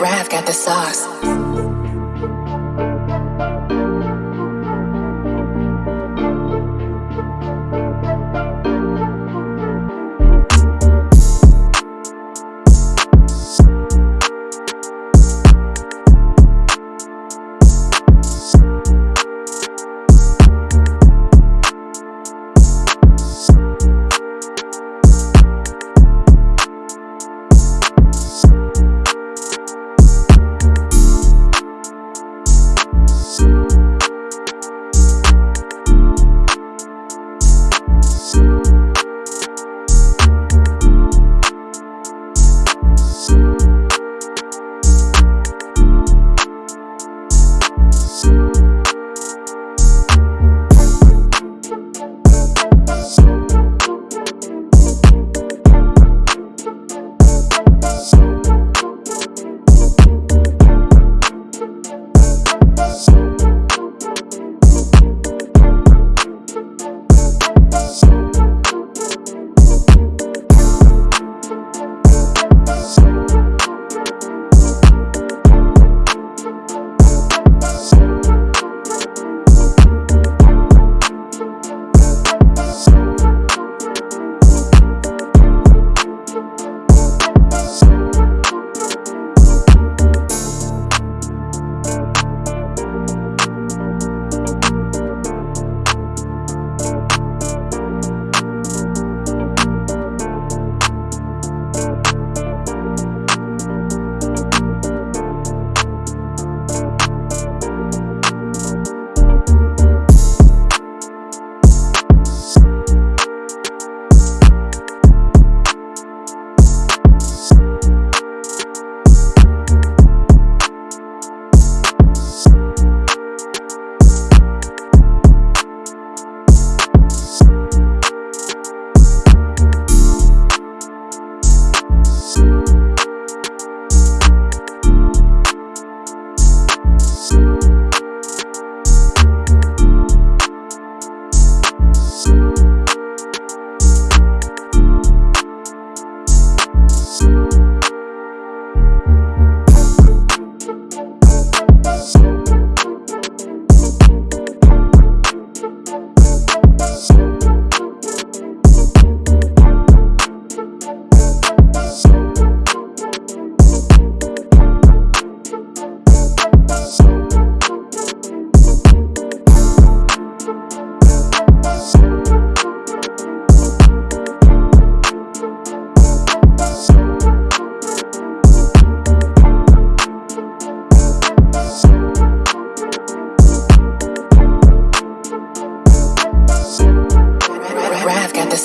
Rav got the sauce.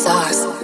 Sauce.